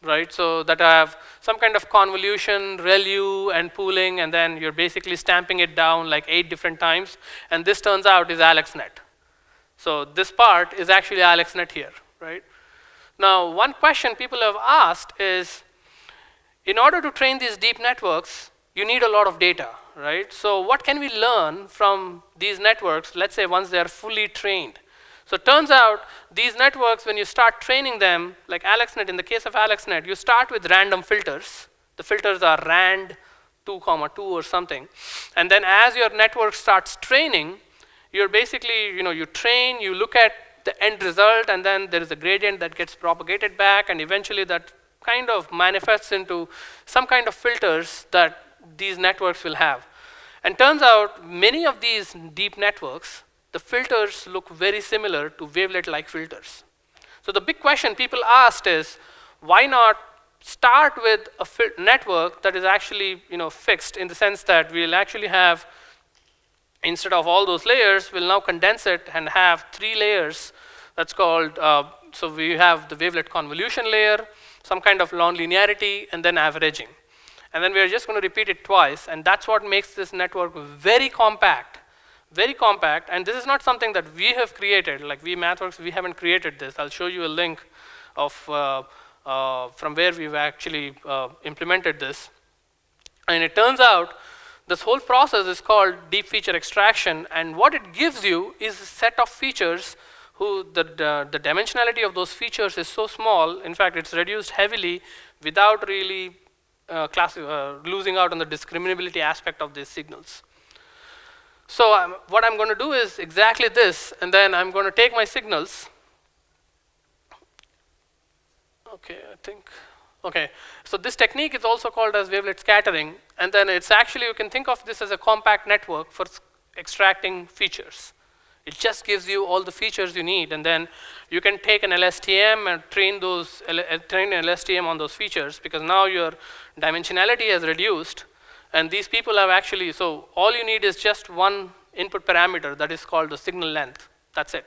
right? So that I have some kind of convolution, ReLU, and pooling, and then you're basically stamping it down like eight different times. And this turns out is AlexNet. So this part is actually AlexNet here, right? Now, one question people have asked is, in order to train these deep networks, you need a lot of data, right? So what can we learn from these networks, let's say once they're fully trained? So it turns out these networks, when you start training them, like AlexNet, in the case of AlexNet, you start with random filters. The filters are rand 2 comma 2 or something. And then as your network starts training, you're basically, you know, you train, you look at the end result, and then there is a gradient that gets propagated back, and eventually that kind of manifests into some kind of filters that these networks will have. And turns out many of these deep networks the filters look very similar to wavelet-like filters. So the big question people asked is, why not start with a network that is actually you know, fixed in the sense that we'll actually have, instead of all those layers, we'll now condense it and have three layers that's called, uh, so we have the wavelet convolution layer, some kind of nonlinearity, and then averaging. And then we're just going to repeat it twice, and that's what makes this network very compact very compact, and this is not something that we have created, like we MathWorks, we haven't created this. I'll show you a link of uh, uh, from where we've actually uh, implemented this. And it turns out this whole process is called deep feature extraction, and what it gives you is a set of features who the, the, the dimensionality of those features is so small, in fact, it's reduced heavily without really uh, uh, losing out on the discriminability aspect of these signals. So um, what I'm going to do is exactly this, and then I'm going to take my signals. Okay, I think, okay. So this technique is also called as wavelet scattering, and then it's actually, you can think of this as a compact network for extracting features. It just gives you all the features you need, and then you can take an LSTM and train those, uh, train an LSTM on those features, because now your dimensionality has reduced, and these people have actually, so all you need is just one input parameter that is called the signal length. That's it.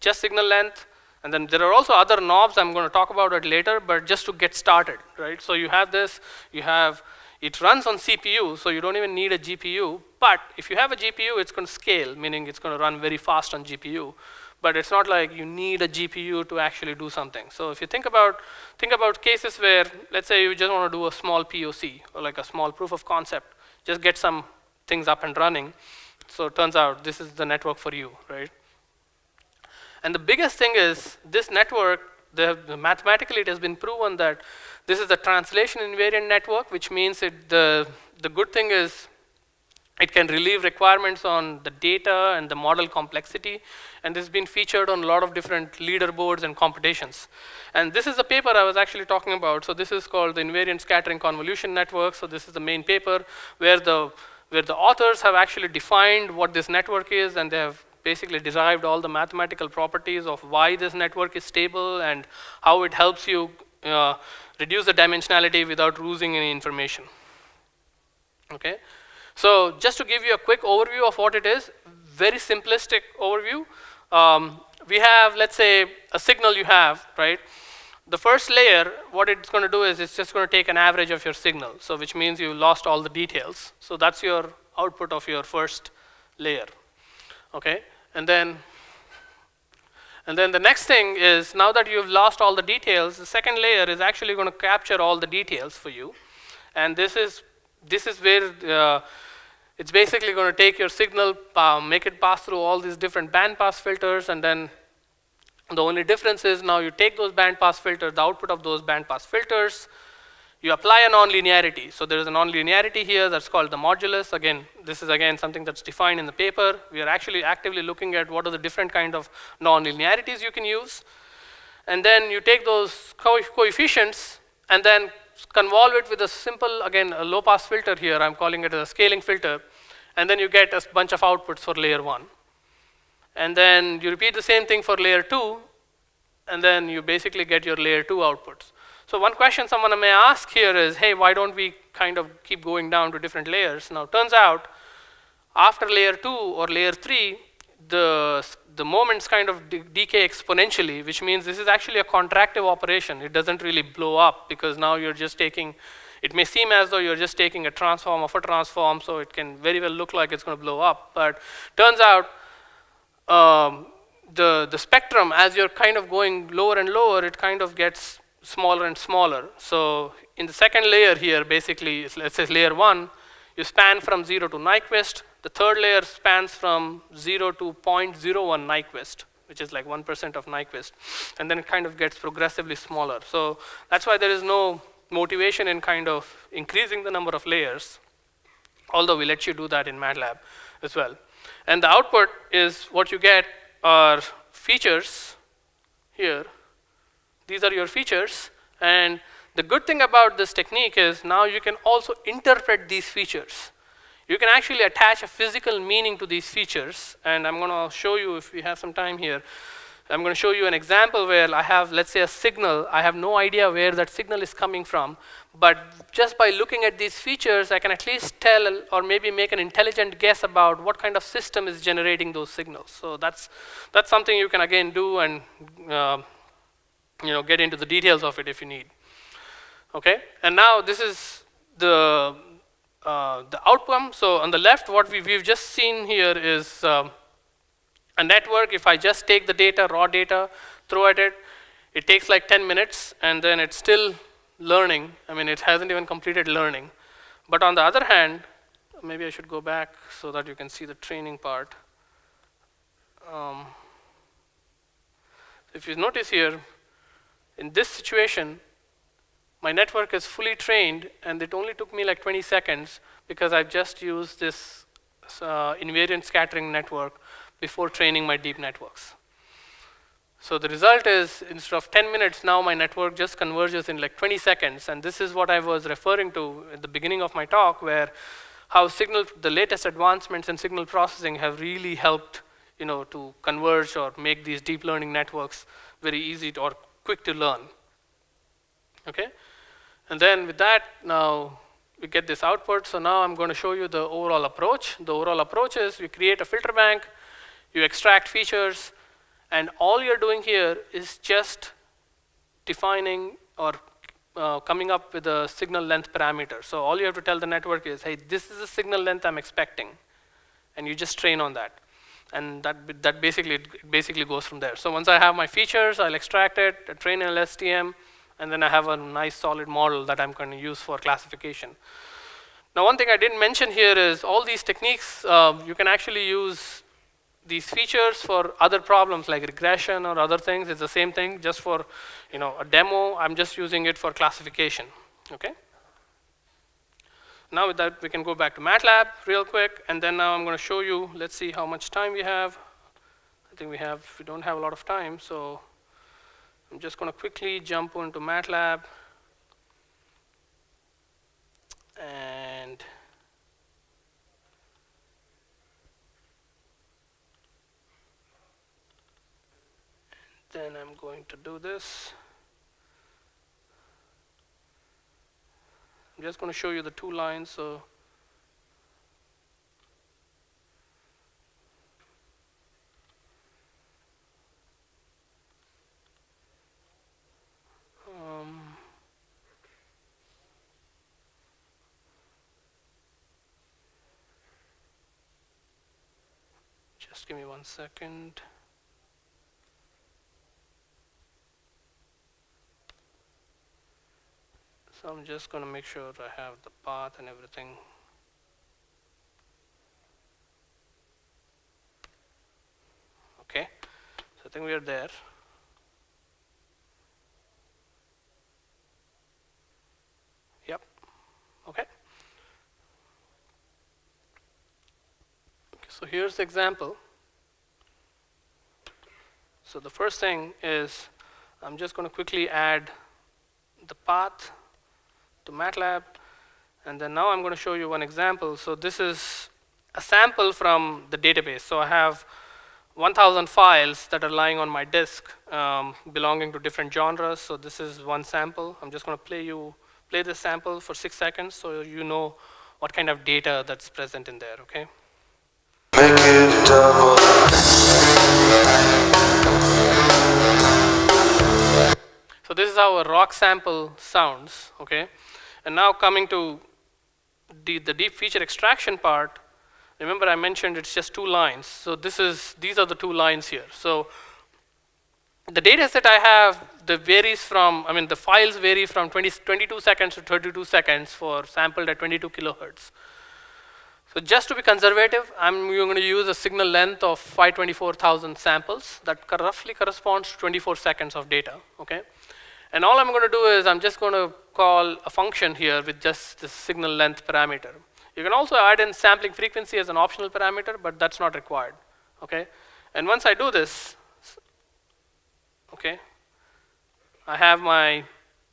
Just signal length. And then there are also other knobs. I'm going to talk about it later, but just to get started, right? So you have this, you have, it runs on CPU, so you don't even need a GPU. But if you have a GPU, it's going to scale, meaning it's going to run very fast on GPU. But it's not like you need a GPU to actually do something. So if you think about, think about cases where, let's say you just want to do a small POC, or like a small proof of concept, just get some things up and running. So it turns out this is the network for you, right? And the biggest thing is this network, the, mathematically it has been proven that this is a translation invariant network, which means it, the, the good thing is it can relieve requirements on the data and the model complexity. And this has been featured on a lot of different leaderboards and competitions. And this is the paper I was actually talking about. So this is called the Invariant Scattering Convolution Network. So this is the main paper where the, where the authors have actually defined what this network is and they have basically derived all the mathematical properties of why this network is stable and how it helps you uh, reduce the dimensionality without losing any information. Okay. So just to give you a quick overview of what it is, very simplistic overview. Um, we have, let's say, a signal you have, right? The first layer, what it's going to do is it's just going to take an average of your signal, so which means you lost all the details. So that's your output of your first layer, okay? And then, and then the next thing is now that you've lost all the details, the second layer is actually going to capture all the details for you. And this is this is where uh, it's basically going to take your signal, uh, make it pass through all these different bandpass filters, and then the only difference is now you take those bandpass filters, the output of those bandpass filters, you apply a nonlinearity. So there is a nonlinearity here that's called the modulus. Again, this is again something that's defined in the paper. We are actually actively looking at what are the different kind of nonlinearities you can use. And then you take those co coefficients and then convolve it with a simple, again, a low pass filter here. I'm calling it a scaling filter. And then you get a bunch of outputs for layer one. And then you repeat the same thing for layer two. And then you basically get your layer two outputs. So one question someone may ask here is, hey, why don't we kind of keep going down to different layers? Now, turns out, after layer two or layer three, the the moments kind of de decay exponentially, which means this is actually a contractive operation. It doesn't really blow up because now you're just taking, it may seem as though you're just taking a transform of a transform, so it can very well look like it's going to blow up. But turns out um, the, the spectrum, as you're kind of going lower and lower, it kind of gets smaller and smaller. So in the second layer here, basically, let's say layer one, you span from zero to Nyquist, the third layer spans from 0 to 0.01 Nyquist, which is like 1% of Nyquist. And then it kind of gets progressively smaller. So that's why there is no motivation in kind of increasing the number of layers, although we let you do that in MATLAB as well. And the output is what you get are features here. These are your features. And the good thing about this technique is now you can also interpret these features. You can actually attach a physical meaning to these features, and I'm going to show you if we have some time here. I'm going to show you an example where I have, let's say, a signal. I have no idea where that signal is coming from, but just by looking at these features, I can at least tell or maybe make an intelligent guess about what kind of system is generating those signals. So that's, that's something you can, again, do and uh, you know, get into the details of it if you need. Okay, and now this is the uh, the outcome. So on the left, what we, have just seen here is um, a network. If I just take the data, raw data, throw at it, it takes like 10 minutes, and then it's still learning. I mean, it hasn't even completed learning. But on the other hand, maybe I should go back so that you can see the training part. Um, if you notice here, in this situation, my network is fully trained, and it only took me like 20 seconds because I've just used this uh, invariant scattering network before training my deep networks. So the result is, instead of 10 minutes, now my network just converges in like 20 seconds. And this is what I was referring to at the beginning of my talk, where how signal, the latest advancements in signal processing have really helped you know, to converge or make these deep learning networks very easy to, or quick to learn. Okay? And then with that, now we get this output. So now I'm going to show you the overall approach. The overall approach is you create a filter bank, you extract features, and all you're doing here is just defining or uh, coming up with a signal length parameter. So all you have to tell the network is, hey, this is the signal length I'm expecting. And you just train on that. and that, that basically, basically goes from there. So once I have my features, I'll extract it, train an LSTM, and then I have a nice solid model that I'm going to use for classification. Now one thing I didn't mention here is all these techniques, uh, you can actually use these features for other problems like regression or other things. It's the same thing, just for you know a demo, I'm just using it for classification, okay? Now with that, we can go back to MATLAB real quick, and then now I'm going to show you, let's see how much time we have. I think we have, we don't have a lot of time, so I'm just going to quickly jump into MATLAB. And then I'm going to do this. I'm just going to show you the two lines. So one second. So I'm just going to make sure I have the path and everything. Okay, so I think we are there. Yep, okay. okay so here's the example. So the first thing is I'm just going to quickly add the path to MATLAB. And then now I'm going to show you one example. So this is a sample from the database. So I have 1,000 files that are lying on my disk um, belonging to different genres. So this is one sample. I'm just going to play you play this sample for six seconds so you know what kind of data that's present in there, okay? So this is how a rock sample sounds, okay? And now coming to the, the deep feature extraction part, remember I mentioned it's just two lines. So this is, these are the two lines here. So the data set I have, the varies from, I mean, the files vary from 20, 22 seconds to 32 seconds for sampled at 22 kilohertz. So just to be conservative, I'm going to use a signal length of 524,000 samples that roughly corresponds to 24 seconds of data, okay? And all I'm going to do is I'm just going to call a function here with just the signal length parameter. You can also add in sampling frequency as an optional parameter, but that's not required. Okay? And once I do this, okay, I have my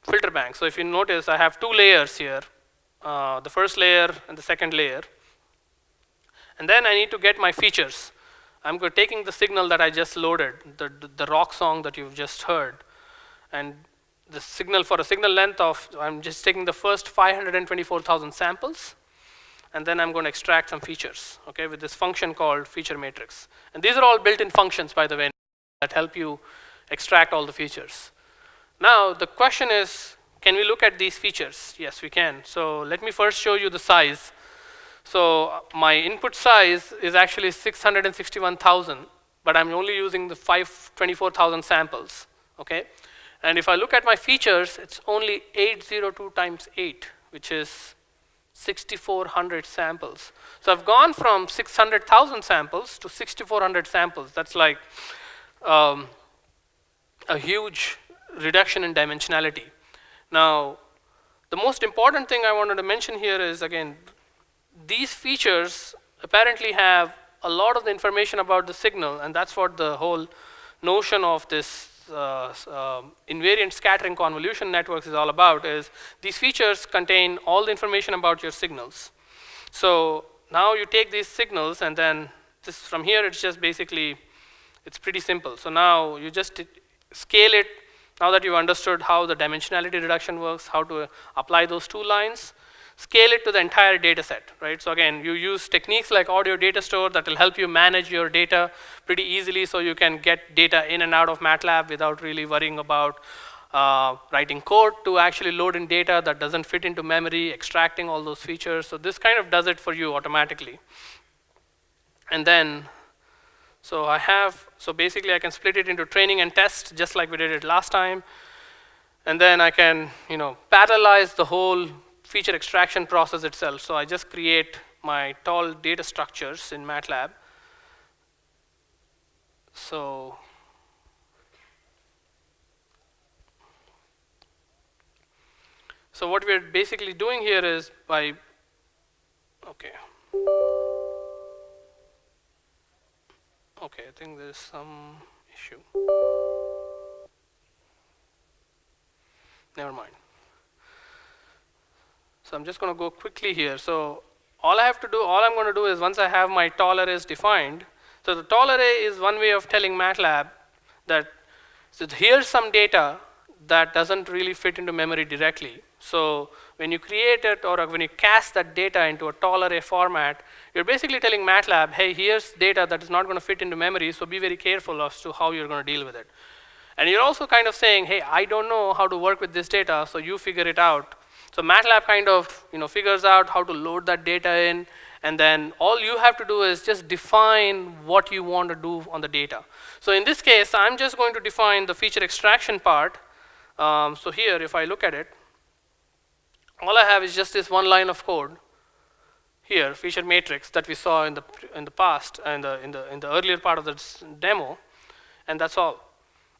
filter bank. So if you notice, I have two layers here, uh, the first layer and the second layer. And then I need to get my features. I'm taking the signal that I just loaded, the, the rock song that you've just heard, and the signal for a signal length of, I'm just taking the first 524,000 samples, and then I'm going to extract some features, okay, with this function called feature matrix. And these are all built-in functions, by the way, that help you extract all the features. Now, the question is, can we look at these features? Yes, we can. So let me first show you the size. So my input size is actually 661,000, but I'm only using the 524,000 samples, okay? And if I look at my features, it's only 802 times 8, which is 6,400 samples. So I've gone from 600,000 samples to 6,400 samples. That's like um, a huge reduction in dimensionality. Now, the most important thing I wanted to mention here is, again, these features apparently have a lot of the information about the signal, and that's what the whole notion of this uh, um, invariant scattering convolution networks is all about is these features contain all the information about your signals. So now you take these signals and then this from here it's just basically it's pretty simple. So now you just scale it now that you've understood how the dimensionality reduction works, how to apply those two lines, scale it to the entire data set, right? So again, you use techniques like audio data store that will help you manage your data pretty easily so you can get data in and out of MATLAB without really worrying about uh, writing code to actually load in data that doesn't fit into memory, extracting all those features. So this kind of does it for you automatically. And then, So I have, so basically I can split it into training and test just like we did it last time. And then I can, you know, parallelize the whole feature extraction process itself. So I just create my tall data structures in MATLAB. So So what we're basically doing here is by, okay. Okay, I think there's some issue. Never mind. So I'm just going to go quickly here. So all I have to do, all I'm going to do is once I have my tall arrays defined, so the tall array is one way of telling MATLAB that so here's some data that doesn't really fit into memory directly. So when you create it or when you cast that data into a tall array format, you're basically telling MATLAB, hey, here's data that is not going to fit into memory, so be very careful as to how you're going to deal with it. And you're also kind of saying, hey, I don't know how to work with this data, so you figure it out. So MATLAB kind of you know, figures out how to load that data in, and then all you have to do is just define what you want to do on the data. So in this case, I'm just going to define the feature extraction part. Um, so here, if I look at it, all I have is just this one line of code here, feature matrix that we saw in the in the past and in, in the in the earlier part of the demo, and that's all.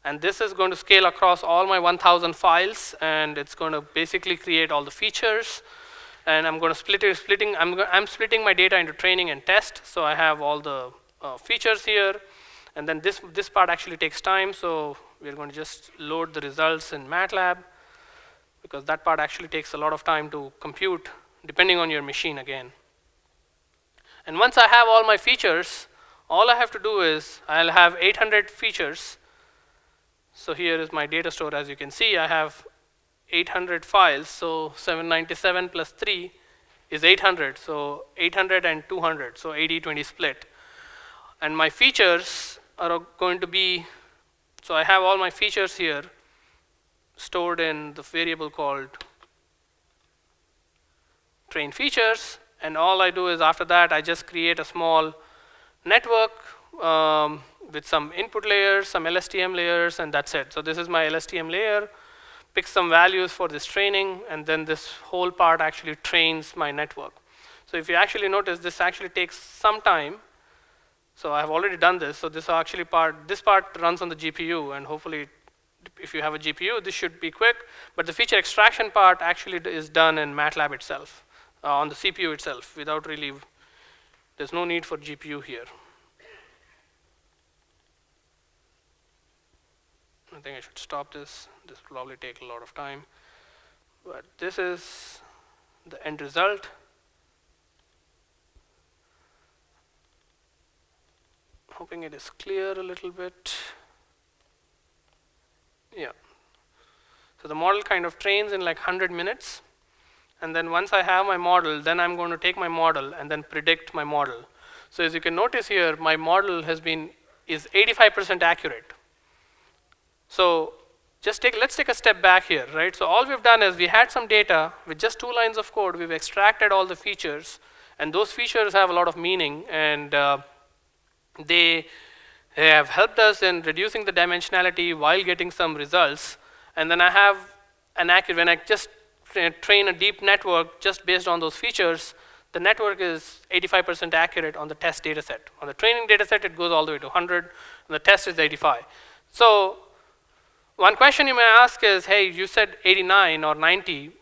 And this is going to scale across all my 1,000 files, and it's going to basically create all the features. And I'm going to split it, splitting. I'm I'm splitting my data into training and test, so I have all the uh, features here. And then this this part actually takes time, so we're going to just load the results in MATLAB because that part actually takes a lot of time to compute depending on your machine again. And once I have all my features, all I have to do is I'll have 800 features. So here is my data store. As you can see, I have 800 files. So 797 plus 3 is 800. So 800 and 200. So 80-20 split. And my features are going to be, so I have all my features here stored in the variable called train features. And all I do is after that, I just create a small network um, with some input layers, some LSTM layers, and that's it. So this is my LSTM layer, pick some values for this training, and then this whole part actually trains my network. So if you actually notice, this actually takes some time. So I've already done this. So this actually part, this part runs on the GPU, and hopefully if you have a GPU, this should be quick. But the feature extraction part actually is done in MATLAB itself, uh, on the CPU itself, without really, there's no need for GPU here. I think I should stop this. This will probably take a lot of time. But this is the end result. Hoping it is clear a little bit. Yeah. So the model kind of trains in like 100 minutes. And then once I have my model, then I'm going to take my model and then predict my model. So as you can notice here, my model has been is 85% accurate. So just take let's take a step back here, right? So all we've done is we had some data with just two lines of code. We've extracted all the features, and those features have a lot of meaning, and uh, they they have helped us in reducing the dimensionality while getting some results. And then I have an accurate, when I just train a deep network just based on those features, the network is 85% accurate on the test data set. On the training data set, it goes all the way to 100, and the test is 85. So one question you may ask is, hey, you said 89 or 90,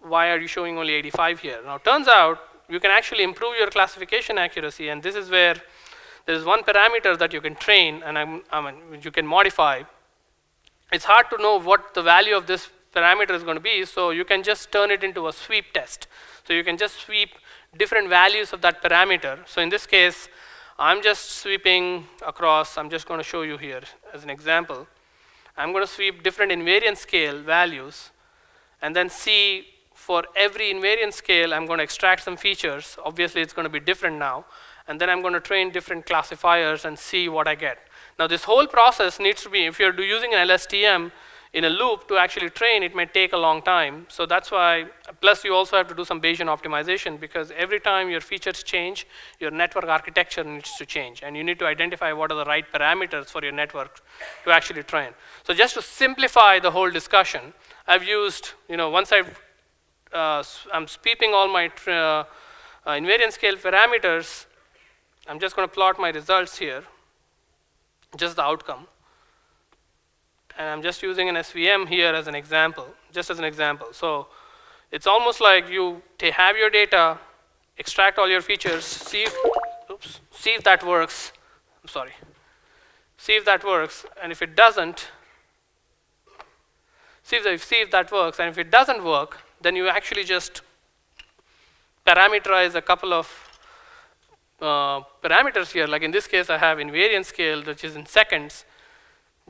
why are you showing only 85 here? Now, turns out you can actually improve your classification accuracy, and this is where there is one parameter that you can train and I'm, I mean, you can modify. It's hard to know what the value of this parameter is going to be, so you can just turn it into a sweep test. So you can just sweep different values of that parameter. So in this case, I'm just sweeping across, I'm just going to show you here as an example. I'm going to sweep different invariant scale values and then see for every invariant scale, I'm going to extract some features. Obviously, it's going to be different now and then I'm going to train different classifiers and see what I get. Now this whole process needs to be, if you're using an LSTM, in a loop to actually train, it may take a long time. So that's why, plus you also have to do some Bayesian optimization because every time your features change, your network architecture needs to change. And you need to identify what are the right parameters for your network to actually train. So just to simplify the whole discussion, I've used, you know, once I've, uh, I'm sweeping all my uh, uh, invariant scale parameters, I'm just going to plot my results here, just the outcome and I'm just using an SVM here as an example, just as an example. So it's almost like you have your data, extract all your features, see if, oops, see if that works. I'm sorry. See if that works, and if it doesn't, see if, see if that works, and if it doesn't work, then you actually just parameterize a couple of uh, parameters here. Like in this case, I have invariant scale, which is in seconds,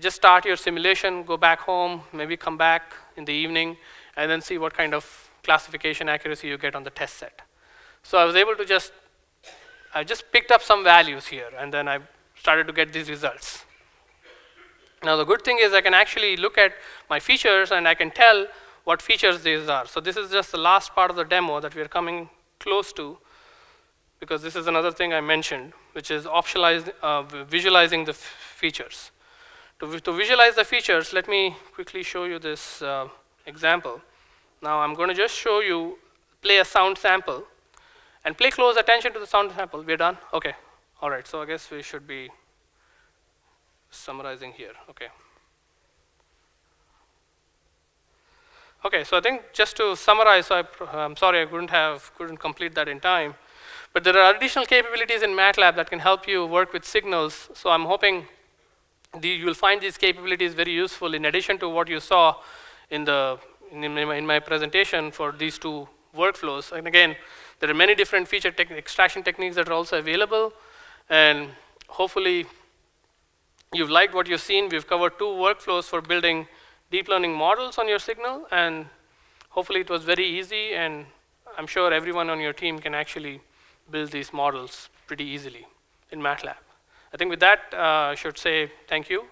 just start your simulation, go back home, maybe come back in the evening, and then see what kind of classification accuracy you get on the test set. So I was able to just, I just picked up some values here, and then I started to get these results. Now the good thing is I can actually look at my features and I can tell what features these are. So this is just the last part of the demo that we're coming close to because this is another thing I mentioned, which is uh, visualizing the features. To, to visualize the features, let me quickly show you this uh, example. Now I'm going to just show you, play a sound sample, and pay close attention to the sound sample. We're done? Okay. All right, so I guess we should be summarizing here. Okay. Okay, so I think just to summarize, I, am sorry I couldn't have couldn't complete that in time, but there are additional capabilities in MATLAB that can help you work with signals. So I'm hoping the, you will find these capabilities very useful in addition to what you saw in, the, in, my, in my presentation for these two workflows. And again, there are many different feature extraction techniques that are also available. And hopefully, you've liked what you've seen. We've covered two workflows for building deep learning models on your signal. And hopefully, it was very easy. And I'm sure everyone on your team can actually build these models pretty easily in MATLAB. I think with that, uh, I should say thank you